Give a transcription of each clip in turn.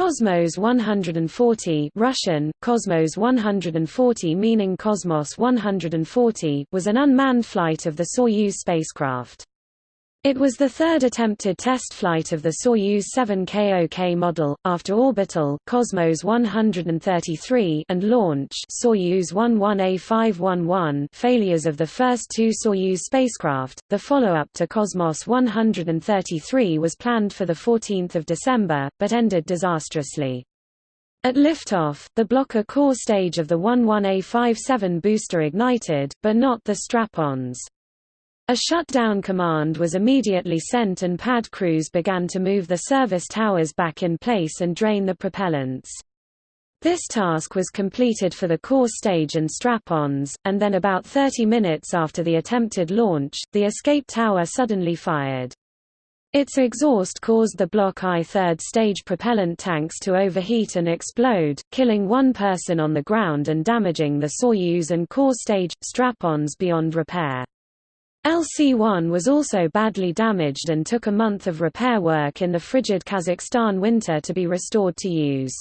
Cosmos 140 Russian, Cosmos 140 meaning Cosmos 140 was an unmanned flight of the Soyuz spacecraft. It was the third attempted test flight of the Soyuz 7KOK model, after orbital Cosmos 133 and launch Soyuz 11A511 failures of the first two Soyuz spacecraft. The follow-up to Cosmos 133 was planned for 14 December, but ended disastrously. At liftoff, the Blok A core stage of the 11A57 booster ignited, but not the strap-ons. A shutdown command was immediately sent and pad crews began to move the service towers back in place and drain the propellants. This task was completed for the core stage and strap-ons, and then about 30 minutes after the attempted launch, the escape tower suddenly fired. Its exhaust caused the Block I third stage propellant tanks to overheat and explode, killing one person on the ground and damaging the Soyuz and core stage, strap-ons beyond repair. LC-1 was also badly damaged and took a month of repair work in the frigid Kazakhstan winter to be restored to use.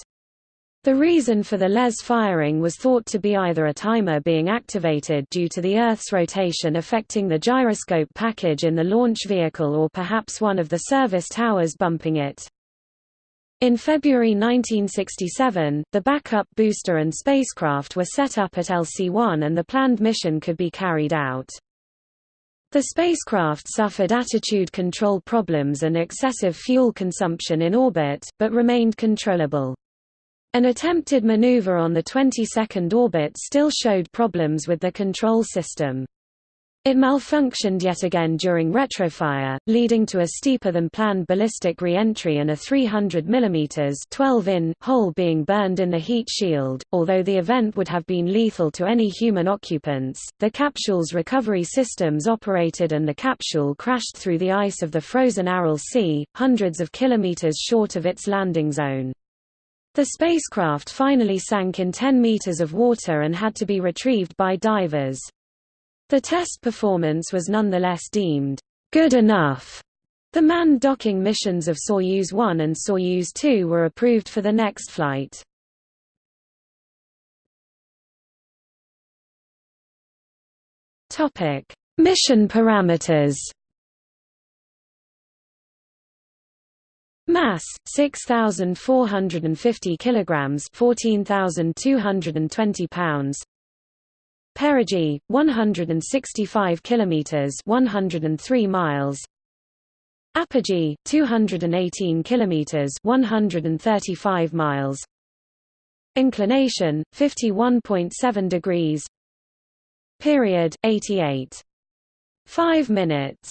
The reason for the LES firing was thought to be either a timer being activated due to the Earth's rotation affecting the gyroscope package in the launch vehicle or perhaps one of the service towers bumping it. In February 1967, the backup booster and spacecraft were set up at LC-1 and the planned mission could be carried out. The spacecraft suffered attitude control problems and excessive fuel consumption in orbit, but remained controllable. An attempted maneuver on the 22nd orbit still showed problems with the control system. It malfunctioned yet again during retrofire, leading to a steeper-than-planned ballistic re-entry and a 300 mm 12 in hole being burned in the heat shield. Although the event would have been lethal to any human occupants, the capsule's recovery systems operated and the capsule crashed through the ice of the frozen Aral Sea, hundreds of kilometers short of its landing zone. The spacecraft finally sank in 10 meters of water and had to be retrieved by divers. The test performance was nonetheless deemed good enough. The manned docking missions of Soyuz 1 and Soyuz 2 were approved for the next flight. Topic: Mission parameters. Mass 6450 kilograms, 14220 pounds. Perigee 165 kilometers 103 miles. Apogee 218 kilometers 135 miles. Inclination 51.7 degrees. Period 88 5 minutes